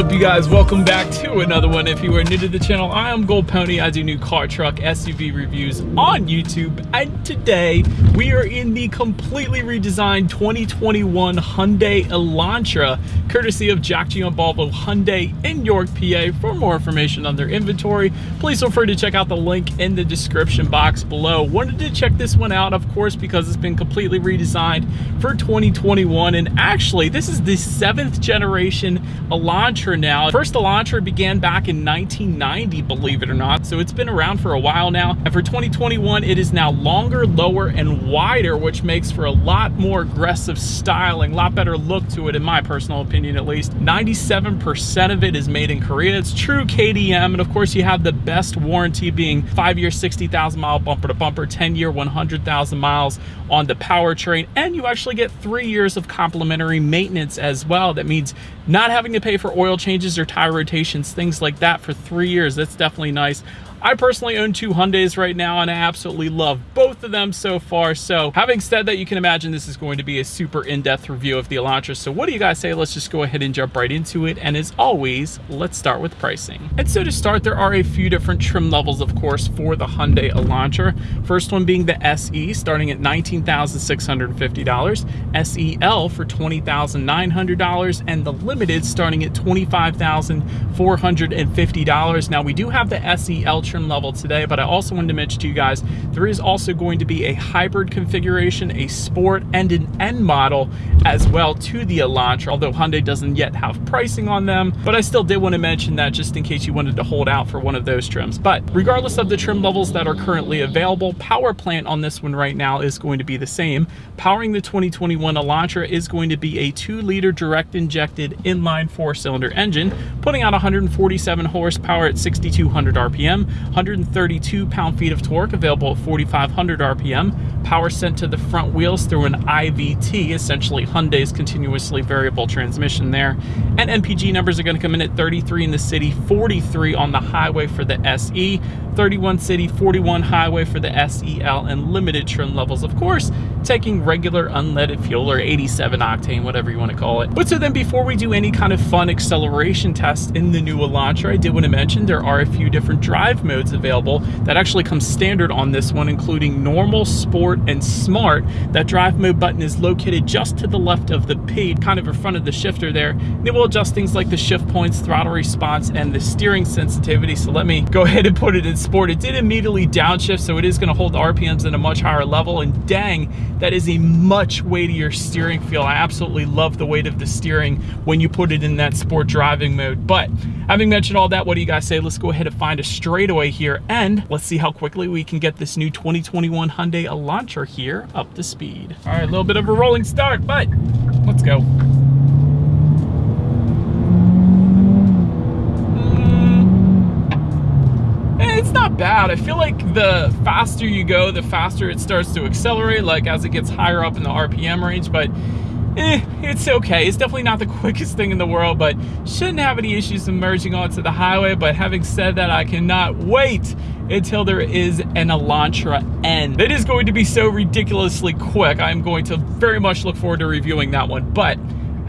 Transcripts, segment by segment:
up you guys? Welcome back to another one. If you are new to the channel i am gold pony. I do new car truck suv reviews on youtube. And today we are in the completely redesigned 2021 hyundai elantra courtesy of jack Giambalvo hyundai in york pa for more information on their inventory please feel free to check out the link in the description box below. Wanted to check this one out of course because it's been completely redesigned for 2021 and actually this is the seventh generation Elantra now. First the Elantra began back in 1990, believe it or not, so it's been around for a while now. And for 2021, it is now longer, lower, and wider, which makes for a lot more aggressive styling, a lot better look to it, in my personal opinion at least. 97% of it is made in Korea. It's true KDM, and of course you have the best warranty being five year, 60,000 mile bumper to bumper, 10 year, 100,000 miles on the powertrain, and you actually get three years of complimentary maintenance as well. That means not having to pay for oil changes or tire rotations, things like that for three years. That's definitely nice. I personally own two Hyundais right now and I absolutely love both of them so far. So having said that, you can imagine this is going to be a super in-depth review of the Elantra. So what do you guys say? Let's just go ahead and jump right into it. And as always, let's start with pricing. And so to start, there are a few different trim levels, of course, for the Hyundai Elantra. First one being the SE, starting at $19,650, SEL for $20,900, and the Limited starting at $25,450. Now we do have the SEL trim level today, but I also wanted to mention to you guys, there is also going to be a hybrid configuration, a sport, and an N model as well to the Elantra, although Hyundai doesn't yet have pricing on them, but I still did want to mention that just in case you wanted to hold out for one of those trims. But regardless of the trim levels that are currently available, power plant on this one right now is going to be the same. Powering the 2021 Elantra is going to be a two liter direct injected inline four cylinder engine, putting out 147 horsepower at 6,200 RPM, 132 pound-feet of torque available at 4,500 RPM, power sent to the front wheels through an IVT, essentially Hyundai's continuously variable transmission there. And MPG numbers are gonna come in at 33 in the city, 43 on the highway for the SE, 31 city, 41 highway for the SEL, and limited trim levels, of course, taking regular unleaded fuel or 87 octane, whatever you want to call it. But so then before we do any kind of fun acceleration test in the new Elantra, I did want to mention there are a few different drive modes available that actually come standard on this one, including normal, sport, and smart. That drive mode button is located just to the left of the P, kind of in front of the shifter there. It will adjust things like the shift points, throttle response, and the steering sensitivity. So let me go ahead and put it in sport. It did immediately downshift, so it is gonna hold RPMs at a much higher level. And dang, that is a much weightier steering feel. I absolutely love the weight of the steering when you put it in that sport driving mode. But having mentioned all that, what do you guys say? Let's go ahead and find a straightaway here and let's see how quickly we can get this new 2021 Hyundai Elantra here up to speed. All right, a little bit of a rolling start, but let's go. Mm. Eh, it's not bad. I feel like the faster you go, the faster it starts to accelerate, like as it gets higher up in the RPM range, but eh, it's okay. It's definitely not the quickest thing in the world, but shouldn't have any issues emerging onto the highway. But having said that, I cannot wait until there is an Elantra N. It is going to be so ridiculously quick. I'm going to very much look forward to reviewing that one. But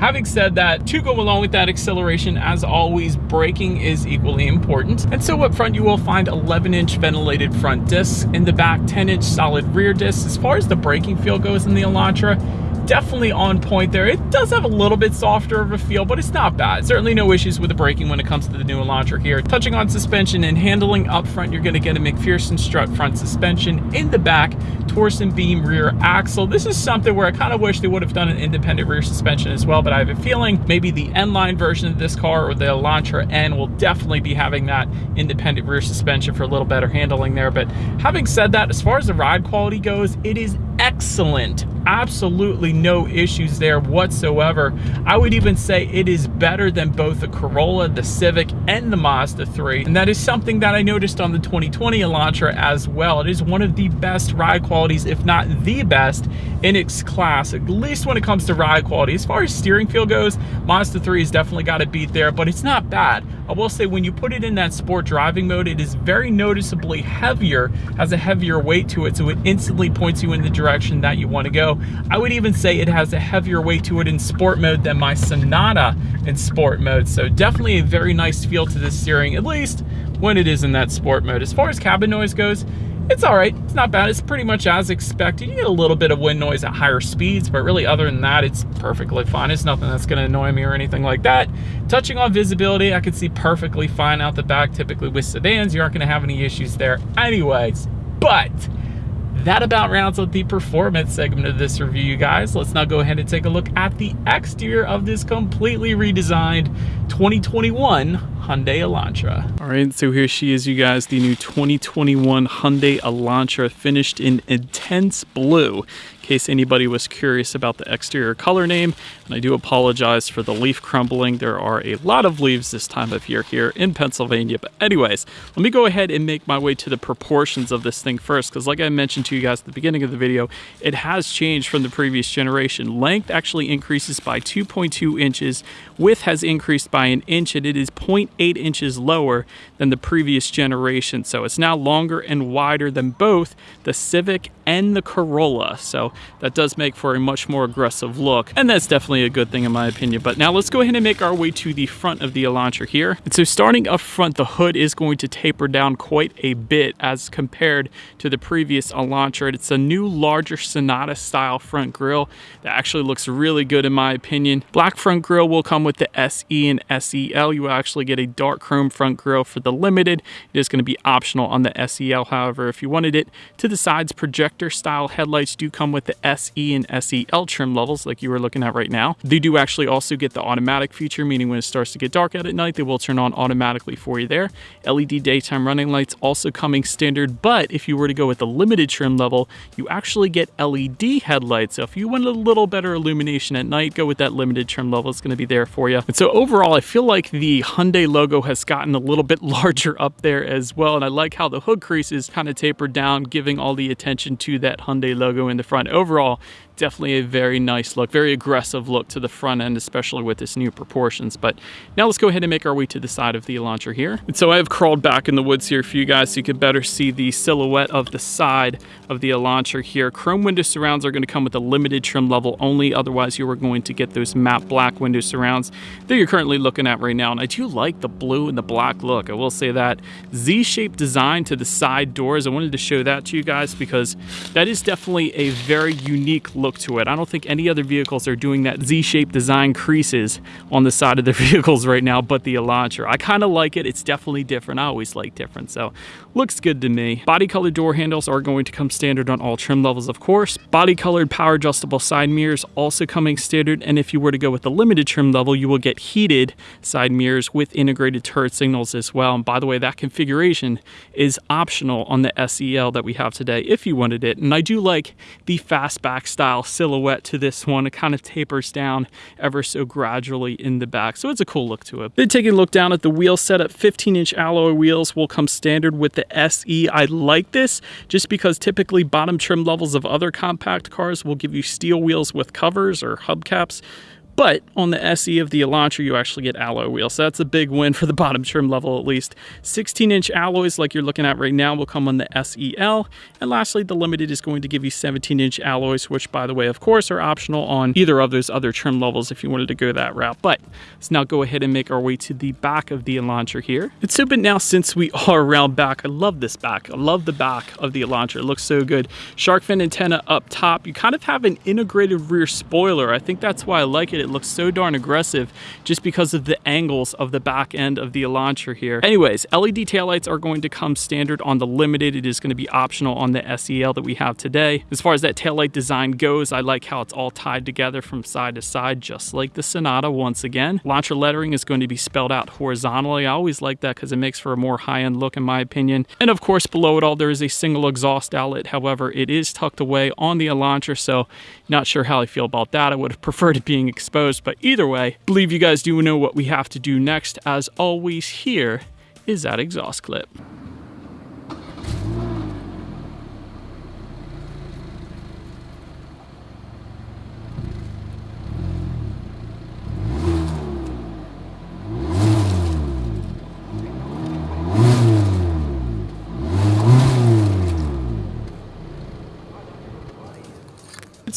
Having said that, to go along with that acceleration, as always, braking is equally important. And so up front, you will find 11 inch ventilated front discs. In the back, 10 inch solid rear discs. As far as the braking feel goes in the Elantra, definitely on point there. It does have a little bit softer of a feel, but it's not bad. Certainly no issues with the braking when it comes to the new Elantra here. Touching on suspension and handling up front, you're gonna get a MacPherson strut front suspension. In the back, torsion beam rear axle. This is something where I kind of wish they would have done an independent rear suspension as well, but I have a feeling maybe the N-Line version of this car or the Elantra N will definitely be having that independent rear suspension for a little better handling there. But having said that, as far as the ride quality goes, it is excellent absolutely no issues there whatsoever. I would even say it is better than both the Corolla, the Civic, and the Mazda 3. And that is something that I noticed on the 2020 Elantra as well. It is one of the best ride qualities, if not the best, in its class, at least when it comes to ride quality. As far as steering feel goes, Mazda 3 has definitely got a beat there, but it's not bad. I will say when you put it in that sport driving mode, it is very noticeably heavier, has a heavier weight to it, so it instantly points you in the direction that you want to go I would even say it has a heavier weight to it in sport mode than my Sonata in sport mode. So definitely a very nice feel to this steering, at least when it is in that sport mode. As far as cabin noise goes, it's all right. It's not bad. It's pretty much as expected. You get a little bit of wind noise at higher speeds, but really other than that, it's perfectly fine. It's nothing that's gonna annoy me or anything like that. Touching on visibility, I can see perfectly fine out the back. Typically with sedans, you aren't gonna have any issues there anyways. But that about rounds up the performance segment of this review, you guys. Let's now go ahead and take a look at the exterior of this completely redesigned 2021 Hyundai Elantra. All right, so here she is, you guys, the new 2021 Hyundai Elantra finished in intense blue case anybody was curious about the exterior color name. And I do apologize for the leaf crumbling. There are a lot of leaves this time of year here in Pennsylvania. But anyways, let me go ahead and make my way to the proportions of this thing first. Because like I mentioned to you guys at the beginning of the video, it has changed from the previous generation. Length actually increases by 2.2 inches. Width has increased by an inch and it is 0.8 inches lower than the previous generation. So it's now longer and wider than both the Civic and the Corolla. So that does make for a much more aggressive look. And that's definitely a good thing in my opinion. But now let's go ahead and make our way to the front of the Elantra here. And so starting up front, the hood is going to taper down quite a bit as compared to the previous Elantra. It's a new larger Sonata style front grille that actually looks really good in my opinion. Black front grille will come with the SE and SEL. You will actually get a dark chrome front grille for the limited. It is going to be optional on the SEL. However, if you wanted it to the sides, projector style headlights do come with the SE and SEL trim levels like you were looking at right now. They do actually also get the automatic feature, meaning when it starts to get dark out at night, they will turn on automatically for you there. LED daytime running lights also coming standard, but if you were to go with the limited trim level, you actually get LED headlights. So if you want a little better illumination at night, go with that limited trim level. It's going to be there for you. And so overall, I feel like the Hyundai logo has gotten a little bit larger up there as well. And I like how the hood crease is kind of tapered down, giving all the attention to that Hyundai logo in the front. Overall, definitely a very nice look, very aggressive look to the front end, especially with this new proportions. But now let's go ahead and make our way to the side of the Elantra here. And so I have crawled back in the woods here for you guys so you can better see the silhouette of the side of the Elantra here. Chrome window surrounds are going to come with a limited trim level only. Otherwise, you are going to get those matte black window surrounds that you're currently looking at right now. And I do like the blue and the black look. I will say that Z-shaped design to the side doors. I wanted to show that to you guys because that is definitely a very unique look to it. I don't think any other vehicles are doing that Z-shaped design creases on the side of the vehicles right now, but the Elantra. I kind of like it. It's definitely different. I always like different, so looks good to me. Body colored door handles are going to come standard on all trim levels, of course. Body colored power adjustable side mirrors also coming standard, and if you were to go with the limited trim level, you will get heated side mirrors with integrated turret signals as well. And by the way, that configuration is optional on the SEL that we have today if you wanted it. And I do like the fastback style style silhouette to this one. It kind of tapers down ever so gradually in the back. So it's a cool look to it. Then taking a look down at the wheel setup, 15 inch alloy wheels will come standard with the SE. I like this just because typically bottom trim levels of other compact cars will give you steel wheels with covers or hubcaps. But on the SE of the Elantra, you actually get alloy wheels. So that's a big win for the bottom trim level at least. 16 inch alloys like you're looking at right now will come on the SEL. And lastly, the Limited is going to give you 17 inch alloys, which by the way, of course, are optional on either of those other trim levels if you wanted to go that route. But let's now go ahead and make our way to the back of the Elantra here. So, but now since we are around back, I love this back. I love the back of the Elantra. It looks so good. Shark fin antenna up top. You kind of have an integrated rear spoiler. I think that's why I like it it looks so darn aggressive just because of the angles of the back end of the Elantra here. Anyways, LED taillights are going to come standard on the Limited. It is going to be optional on the SEL that we have today. As far as that taillight design goes, I like how it's all tied together from side to side, just like the Sonata once again. Elantra lettering is going to be spelled out horizontally. I always like that because it makes for a more high-end look in my opinion. And of course, below it all, there is a single exhaust outlet. However, it is tucked away on the Elantra, so not sure how I feel about that. I would have preferred it being but either way, believe you guys do know what we have to do next. As always, here is that exhaust clip.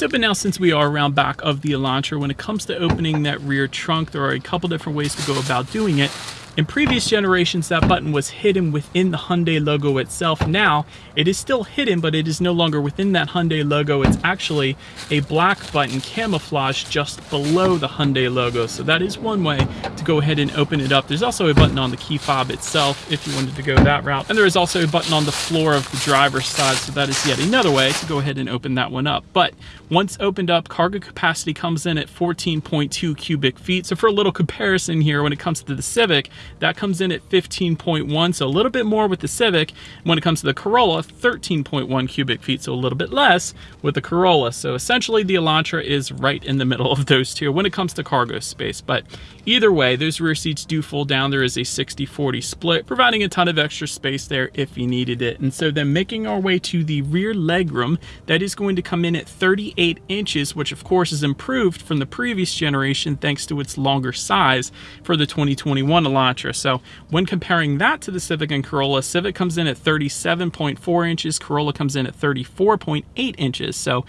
So, but now since we are around back of the Elantra, when it comes to opening that rear trunk, there are a couple different ways to go about doing it. In previous generations, that button was hidden within the Hyundai logo itself. Now, it is still hidden, but it is no longer within that Hyundai logo. It's actually a black button camouflage just below the Hyundai logo. So that is one way to go ahead and open it up. There's also a button on the key fob itself if you wanted to go that route. And there is also a button on the floor of the driver's side. So that is yet another way to go ahead and open that one up. But once opened up, cargo capacity comes in at 14.2 cubic feet. So for a little comparison here, when it comes to the Civic, that comes in at 15.1, so a little bit more with the Civic. When it comes to the Corolla, 13.1 cubic feet, so a little bit less with the Corolla. So essentially the Elantra is right in the middle of those two when it comes to cargo space. But either way, those rear seats do fold down. There is a 60-40 split, providing a ton of extra space there if you needed it. And so then making our way to the rear legroom, that is going to come in at 38 inches, which of course is improved from the previous generation thanks to its longer size for the 2021 Elantra so when comparing that to the Civic and Corolla, Civic comes in at 37.4 inches, Corolla comes in at 34.8 inches. So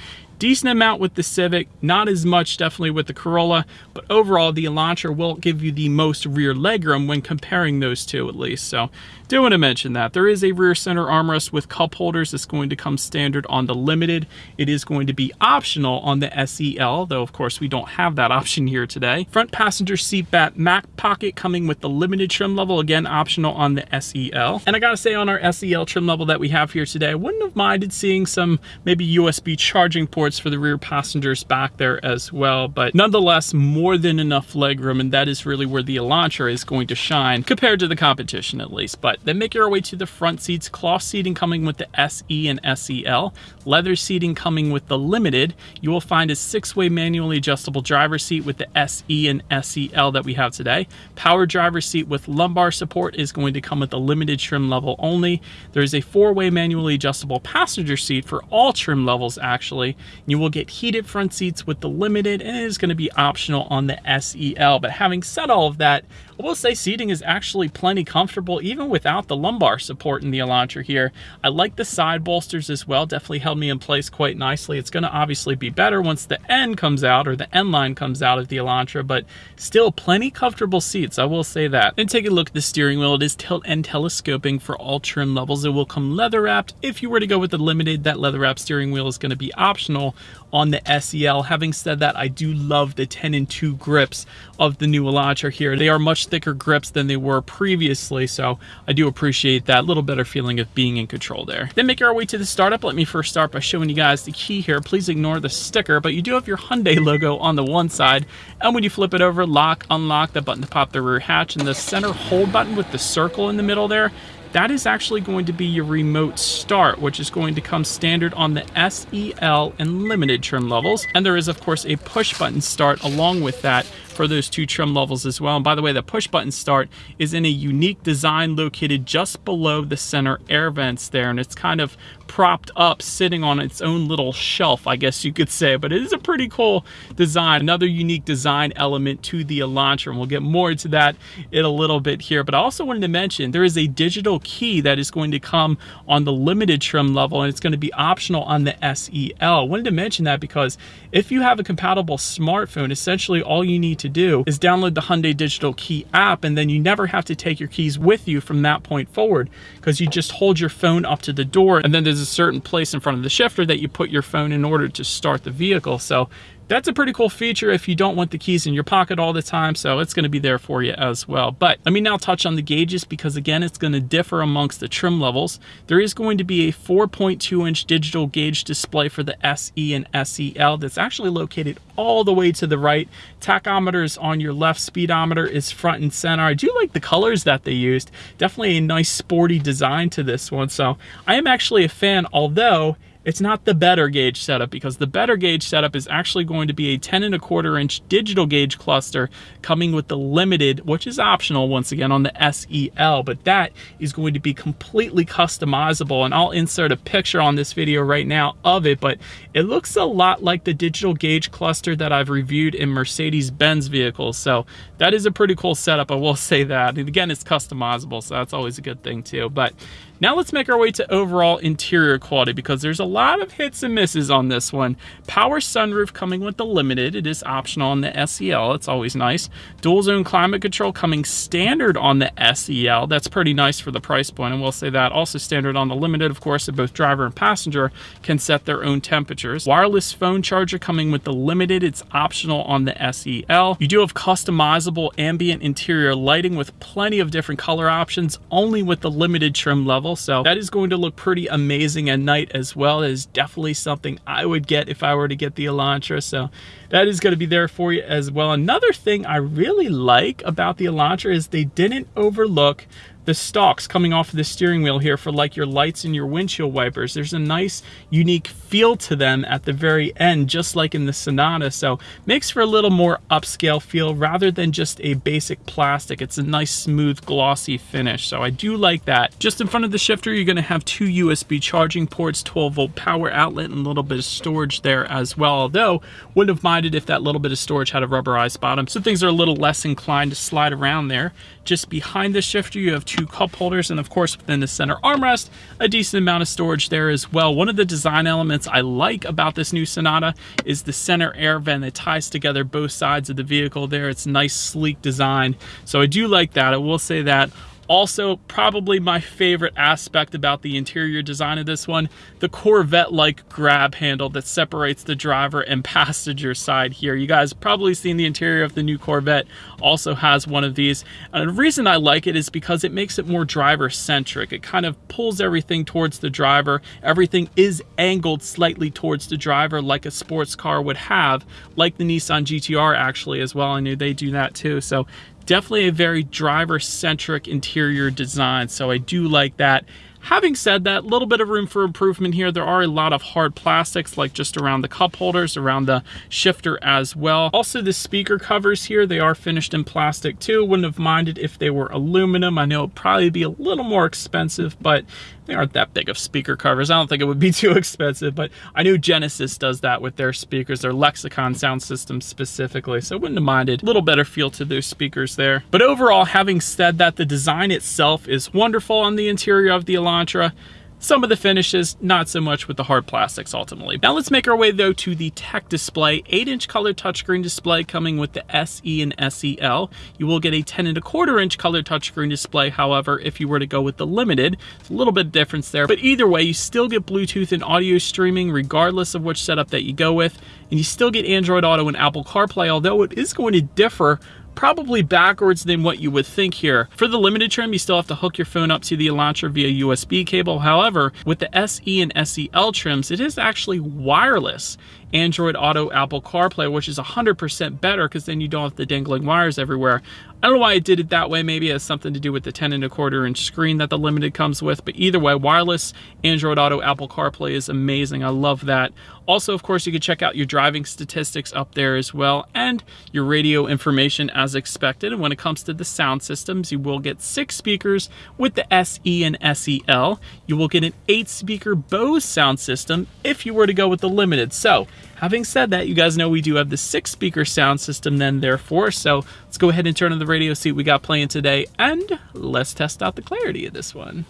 decent amount with the Civic, not as much definitely with the Corolla, but overall the Elantra will give you the most rear legroom when comparing those two at least. So do want to mention that. There is a rear center armrest with cup holders that's going to come standard on the Limited. It is going to be optional on the SEL, though of course we don't have that option here today. Front passenger seat back Mac pocket coming with the Limited trim level, again optional on the SEL. And I gotta say on our SEL trim level that we have here today, I wouldn't have minded seeing some maybe USB charging ports for the rear passengers back there as well, but nonetheless more than enough legroom and that is really where the Elantra is going to shine compared to the competition at least. But then make your way to the front seats, cloth seating coming with the SE and SEL, leather seating coming with the Limited. You will find a six-way manually adjustable driver seat with the SE and SEL that we have today. Power driver seat with lumbar support is going to come with the Limited trim level only. There is a four-way manually adjustable passenger seat for all trim levels actually. You will get heated front seats with the Limited and it is going to be optional on the SEL. But having said all of that, I will say seating is actually plenty comfortable even without the lumbar support in the Elantra here. I like the side bolsters as well, definitely held me in place quite nicely. It's gonna obviously be better once the N comes out or the N line comes out of the Elantra, but still plenty comfortable seats, I will say that. And take a look at the steering wheel. It is tilt and telescoping for all trim levels. It will come leather wrapped. If you were to go with the limited, that leather wrapped steering wheel is gonna be optional on the SEL. Having said that, I do love the 10 and 2 grips of the new Elantra here. They are much thicker grips than they were previously, so I do appreciate that little better feeling of being in control there. Then make our way to the startup. Let me first start by showing you guys the key here. Please ignore the sticker, but you do have your Hyundai logo on the one side, and when you flip it over, lock, unlock, the button to pop the rear hatch, and the center hold button with the circle in the middle there, that is actually going to be your remote start, which is going to come standard on the SEL and limited trim levels. And there is, of course, a push button start along with that for those two trim levels as well. And by the way, the push button start is in a unique design located just below the center air vents there. And it's kind of propped up, sitting on its own little shelf, I guess you could say. But it is a pretty cool design, another unique design element to the Elantra. And we'll get more into that in a little bit here. But I also wanted to mention there is a digital key that is going to come on the limited trim level and it's going to be optional on the SEL. I wanted to mention that because if you have a compatible smartphone, essentially all you need to do is download the Hyundai Digital Key app and then you never have to take your keys with you from that point forward because you just hold your phone up to the door and then there's a certain place in front of the shifter that you put your phone in order to start the vehicle. So that's a pretty cool feature if you don't want the keys in your pocket all the time, so it's gonna be there for you as well. But let me now touch on the gauges because again, it's gonna differ amongst the trim levels. There is going to be a 4.2 inch digital gauge display for the SE and SEL that's actually located all the way to the right. Tachometer is on your left, speedometer is front and center. I do like the colors that they used. Definitely a nice sporty design to this one, so I am actually a fan, although it's not the better gauge setup because the better gauge setup is actually going to be a 10 and a quarter inch digital gauge cluster coming with the limited, which is optional once again on the SEL, but that is going to be completely customizable. And I'll insert a picture on this video right now of it, but it looks a lot like the digital gauge cluster that I've reviewed in Mercedes-Benz vehicles. So that is a pretty cool setup, I will say that. And again, it's customizable, so that's always a good thing too. But now let's make our way to overall interior quality because there's a lot of hits and misses on this one. Power sunroof coming with the limited. It is optional on the SEL. It's always nice. Dual zone climate control coming standard on the SEL. That's pretty nice for the price point, and we'll say that. Also standard on the limited, of course, that both driver and passenger can set their own temperatures. Wireless phone charger coming with the limited. It's optional on the SEL. You do have customizable ambient interior lighting with plenty of different color options, only with the limited trim level. So that is going to look pretty amazing at night as well. It is definitely something I would get if I were to get the Elantra. So that is going to be there for you as well. Another thing I really like about the Elantra is they didn't overlook the stalks coming off of the steering wheel here for like your lights and your windshield wipers. There's a nice unique feel to them at the very end, just like in the Sonata. So makes for a little more upscale feel rather than just a basic plastic. It's a nice smooth glossy finish. So I do like that. Just in front of the shifter, you're gonna have two USB charging ports, 12 volt power outlet, and a little bit of storage there as well. Although wouldn't have minded if that little bit of storage had a rubberized bottom. So things are a little less inclined to slide around there. Just behind the shifter, you have two cup holders, and of course within the center armrest, a decent amount of storage there as well. One of the design elements I like about this new Sonata is the center air vent that ties together both sides of the vehicle there. It's nice, sleek design. So I do like that. I will say that also, probably my favorite aspect about the interior design of this one, the Corvette-like grab handle that separates the driver and passenger side here. You guys probably seen the interior of the new Corvette also has one of these. And the reason I like it is because it makes it more driver-centric. It kind of pulls everything towards the driver. Everything is angled slightly towards the driver like a sports car would have, like the Nissan GTR actually as well. I knew they do that too. So definitely a very driver-centric interior design, so I do like that. Having said that, a little bit of room for improvement here. There are a lot of hard plastics, like just around the cup holders, around the shifter as well. Also, the speaker covers here, they are finished in plastic too. Wouldn't have minded if they were aluminum. I know it'd probably be a little more expensive, but they aren't that big of speaker covers. I don't think it would be too expensive, but I knew Genesis does that with their speakers, their Lexicon sound system specifically, so wouldn't have minded. A little better feel to those speakers there. But overall, having said that, the design itself is wonderful on the interior of the Elantra. Some of the finishes, not so much with the hard plastics ultimately. Now let's make our way though to the tech display. 8 inch color touchscreen display coming with the SE and SEL. You will get a 10 and a quarter inch color touchscreen display, however, if you were to go with the limited. It's a little bit of difference there, but either way, you still get Bluetooth and audio streaming regardless of which setup that you go with, and you still get Android Auto and Apple CarPlay, although it is going to differ probably backwards than what you would think here. For the limited trim, you still have to hook your phone up to the Elantra via USB cable. However, with the SE and SEL trims, it is actually wireless. Android Auto, Apple CarPlay, which is 100% better because then you don't have the dangling wires everywhere. I don't know why I did it that way. Maybe it has something to do with the 10 and a quarter inch screen that the Limited comes with. But either way, wireless Android Auto, Apple CarPlay is amazing. I love that. Also, of course, you can check out your driving statistics up there as well and your radio information as expected. And when it comes to the sound systems, you will get six speakers with the SE and SEL. You will get an eight speaker Bose sound system if you were to go with the Limited. So Having said that, you guys know we do have the six speaker sound system then therefore, so let's go ahead and turn on the radio, see what we got playing today, and let's test out the clarity of this one.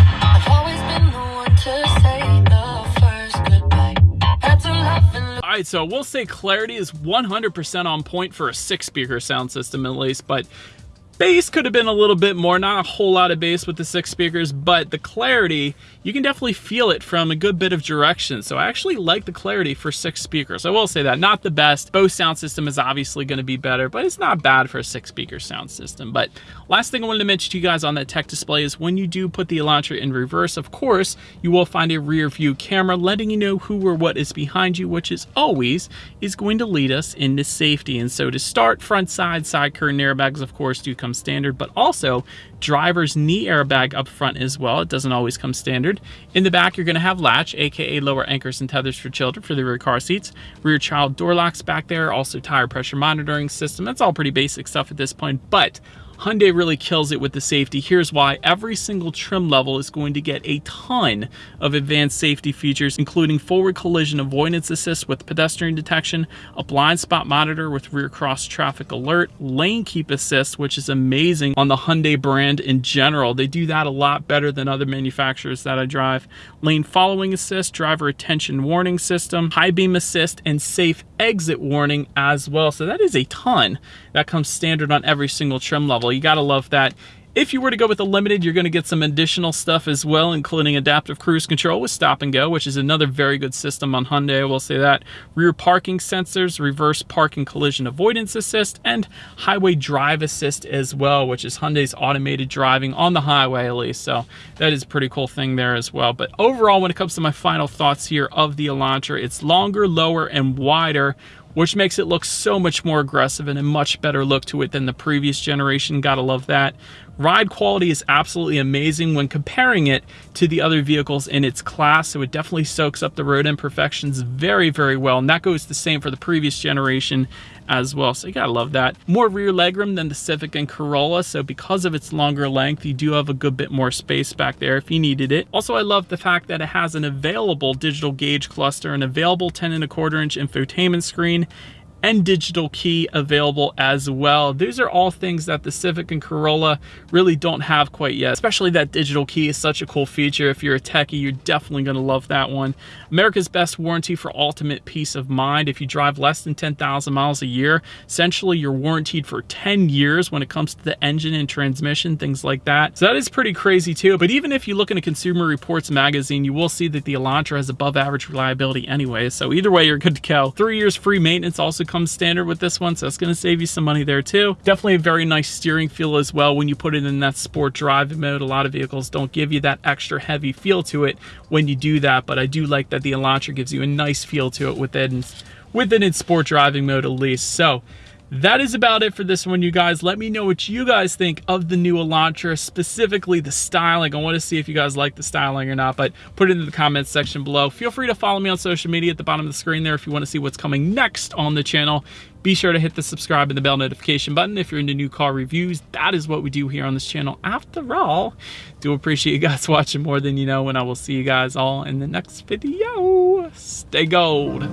Alright, so we'll say clarity is 100% on point for a six speaker sound system at least, but Bass could have been a little bit more, not a whole lot of bass with the six speakers, but the clarity, you can definitely feel it from a good bit of direction. So I actually like the clarity for six speakers. I will say that, not the best. Bose sound system is obviously gonna be better, but it's not bad for a six speaker sound system. But last thing I wanted to mention to you guys on that tech display is when you do put the Elantra in reverse, of course, you will find a rear view camera letting you know who or what is behind you, which is always is going to lead us into safety. And so to start, front side, side curtain airbags, of course, do come come standard, but also driver's knee airbag up front as well. It doesn't always come standard. In the back, you're gonna have latch, AKA lower anchors and tethers for children for the rear car seats. Rear child door locks back there, also tire pressure monitoring system. That's all pretty basic stuff at this point, but Hyundai really kills it with the safety. Here's why. Every single trim level is going to get a ton of advanced safety features, including forward collision avoidance assist with pedestrian detection, a blind spot monitor with rear cross traffic alert, lane keep assist, which is amazing on the Hyundai brand in general. They do that a lot better than other manufacturers that I drive. Lane following assist, driver attention warning system, high beam assist, and safe exit warning as well. So that is a ton that comes standard on every single trim level. You gotta love that. If you were to go with the limited, you're going to get some additional stuff as well, including adaptive cruise control with stop and go, which is another very good system on Hyundai, I will say that. Rear parking sensors, reverse parking collision avoidance assist, and highway drive assist as well, which is Hyundai's automated driving on the highway at least. So that is a pretty cool thing there as well. But overall, when it comes to my final thoughts here of the Elantra, it's longer, lower, and wider which makes it look so much more aggressive and a much better look to it than the previous generation. Gotta love that. Ride quality is absolutely amazing when comparing it to the other vehicles in its class. So it definitely soaks up the road imperfections very, very well. And that goes the same for the previous generation as well. So you gotta love that. More rear legroom than the Civic and Corolla. So because of its longer length, you do have a good bit more space back there if you needed it. Also, I love the fact that it has an available digital gauge cluster, an available 10 and a quarter inch infotainment screen, and digital key available as well. These are all things that the Civic and Corolla really don't have quite yet, especially that digital key is such a cool feature. If you're a techie, you're definitely gonna love that one. America's best warranty for ultimate peace of mind. If you drive less than 10,000 miles a year, essentially you're warranted for 10 years when it comes to the engine and transmission, things like that. So that is pretty crazy too. But even if you look in a Consumer Reports magazine, you will see that the Elantra has above average reliability anyway. So either way, you're good to go. Three years free maintenance also comes standard with this one, so it's gonna save you some money there too. Definitely a very nice steering feel as well when you put it in that sport driving mode. A lot of vehicles don't give you that extra heavy feel to it when you do that, but I do like that the Elantra gives you a nice feel to it within, within its sport driving mode at least. So that is about it for this one, you guys. Let me know what you guys think of the new Elantra, specifically the styling. I want to see if you guys like the styling or not, but put it in the comments section below. Feel free to follow me on social media at the bottom of the screen there if you want to see what's coming next on the channel. Be sure to hit the subscribe and the bell notification button if you're into new car reviews. That is what we do here on this channel. After all, do appreciate you guys watching more than you know, and I will see you guys all in the next video. Stay gold.